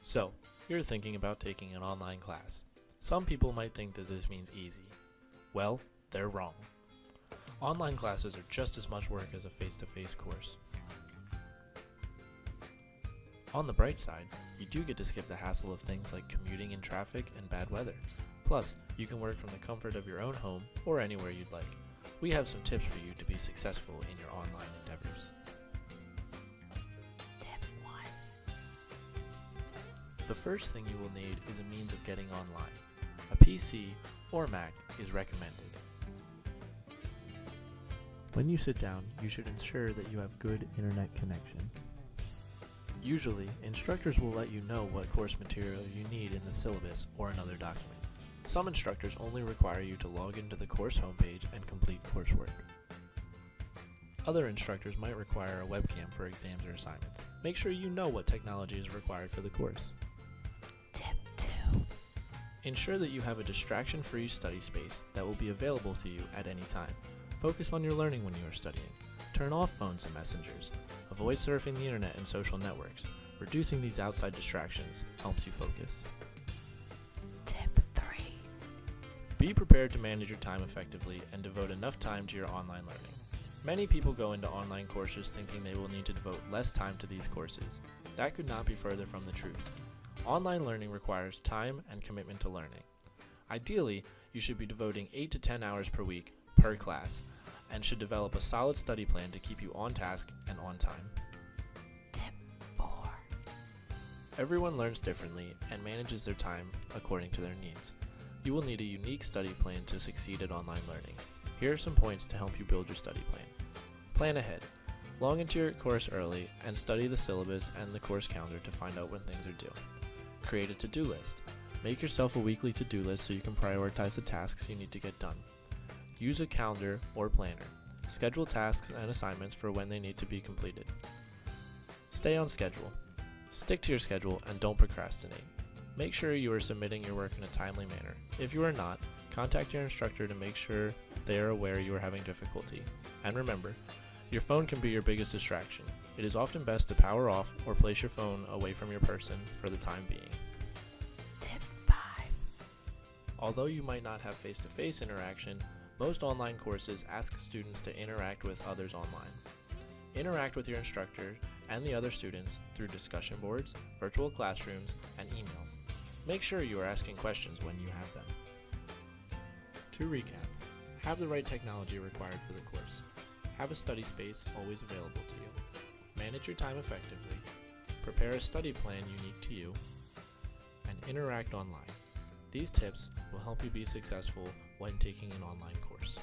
So, you're thinking about taking an online class. Some people might think that this means easy. Well, they're wrong. Online classes are just as much work as a face-to-face course. On the bright side, you do get to skip the hassle of things like commuting in traffic and bad weather. Plus, you can work from the comfort of your own home or anywhere you'd like. We have some tips for you to be successful in your online The first thing you will need is a means of getting online. A PC or Mac is recommended. When you sit down, you should ensure that you have good internet connection. Usually, instructors will let you know what course material you need in the syllabus or another document. Some instructors only require you to log into the course homepage and complete coursework. Other instructors might require a webcam for exams or assignments. Make sure you know what technology is required for the course. Tip 2. Ensure that you have a distraction-free study space that will be available to you at any time. Focus on your learning when you are studying. Turn off phones and messengers. Avoid surfing the internet and social networks. Reducing these outside distractions helps you focus. Tip 3. Be prepared to manage your time effectively and devote enough time to your online learning. Many people go into online courses thinking they will need to devote less time to these courses. That could not be further from the truth. Online learning requires time and commitment to learning. Ideally, you should be devoting 8 to 10 hours per week per class and should develop a solid study plan to keep you on task and on time. Tip 4. Everyone learns differently and manages their time according to their needs. You will need a unique study plan to succeed at online learning. Here are some points to help you build your study plan. Plan ahead. Log into your course early and study the syllabus and the course calendar to find out when things are due. Create a to-do list. Make yourself a weekly to-do list so you can prioritize the tasks you need to get done. Use a calendar or planner. Schedule tasks and assignments for when they need to be completed. Stay on schedule. Stick to your schedule and don't procrastinate. Make sure you are submitting your work in a timely manner. If you are not, contact your instructor to make sure they are aware you are having difficulty. And remember, your phone can be your biggest distraction. It is often best to power off or place your phone away from your person for the time being. Tip 5. Although you might not have face-to-face interaction, most online courses ask students to interact with others online. Interact with your instructor and the other students through discussion boards, virtual classrooms, and emails. Make sure you are asking questions when you have them. To recap, have the right technology required for the course. Have a study space always available to you. Manage your time effectively. Prepare a study plan unique to you. And interact online. These tips will help you be successful when taking an online course.